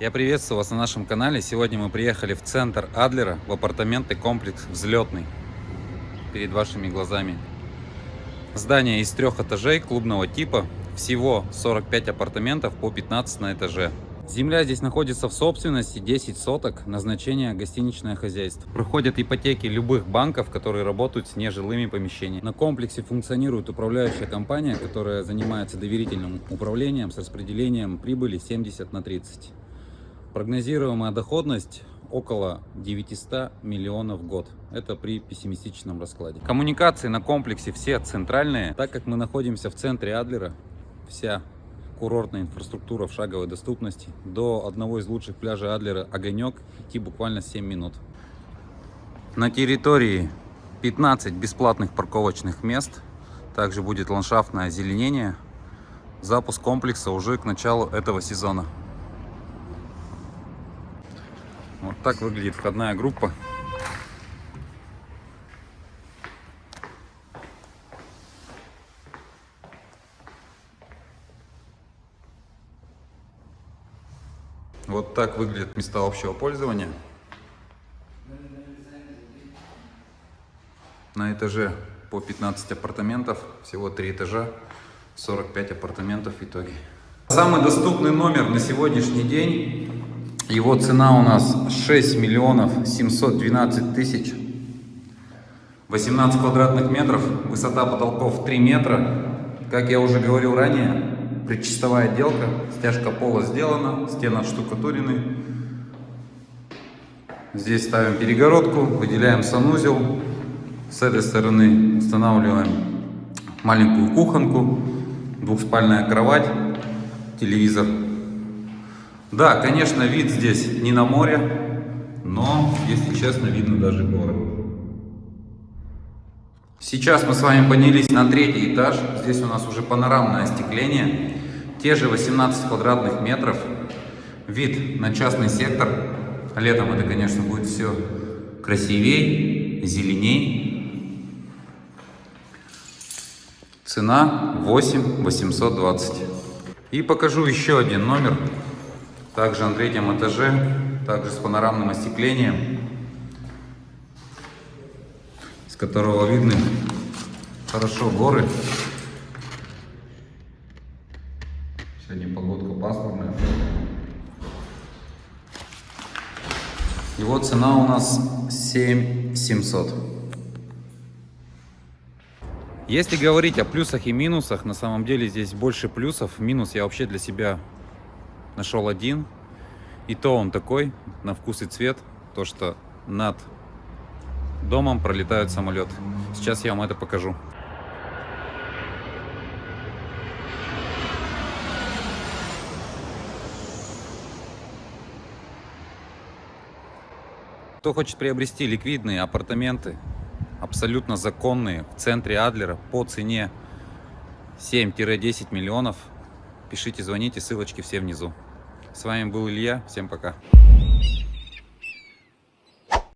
Я приветствую вас на нашем канале. Сегодня мы приехали в центр Адлера, в апартаменты комплекс «Взлетный». Перед вашими глазами. Здание из трех этажей клубного типа. Всего 45 апартаментов по 15 на этаже. Земля здесь находится в собственности 10 соток, назначение гостиничное хозяйство. Проходят ипотеки любых банков, которые работают с нежилыми помещениями. На комплексе функционирует управляющая компания, которая занимается доверительным управлением с распределением прибыли 70 на 30. Прогнозируемая доходность около 900 миллионов в год. Это при пессимистичном раскладе. Коммуникации на комплексе все центральные. Так как мы находимся в центре Адлера, вся курортная инфраструктура в шаговой доступности. До одного из лучших пляжей Адлера Огонек идти буквально 7 минут. На территории 15 бесплатных парковочных мест. Также будет ландшафтное озеленение. Запуск комплекса уже к началу этого сезона. Вот так выглядит входная группа. Вот так выглядят места общего пользования. На этаже по 15 апартаментов, всего 3 этажа, 45 апартаментов в итоге. Самый доступный номер на сегодняшний день его цена у нас 6 миллионов 712 тысяч. 18 квадратных метров, высота потолков 3 метра. Как я уже говорил ранее, предчистовая отделка, стяжка пола сделана, стены отштукатурены. Здесь ставим перегородку, выделяем санузел. С этой стороны устанавливаем маленькую кухонку, двухспальная кровать, телевизор да, конечно, вид здесь не на море, но, если честно, видно даже горы. Сейчас мы с вами поднялись на третий этаж. Здесь у нас уже панорамное остекление. Те же 18 квадратных метров. Вид на частный сектор. Летом это, конечно, будет все красивее, зеленей. Цена 8 820. И покажу еще один номер. Также на третьем этаже, также с панорамным остеклением, с которого видны хорошо горы. Сегодня погодка пасмурная. Его цена у нас 7700. Если говорить о плюсах и минусах, на самом деле здесь больше плюсов. Минус я вообще для себя нашел один. И то он такой, на вкус и цвет, то что над домом пролетают самолеты. Сейчас я вам это покажу. Кто хочет приобрести ликвидные апартаменты, абсолютно законные, в центре Адлера по цене 7-10 миллионов, пишите, звоните, ссылочки все внизу. С вами был Илья. Всем пока.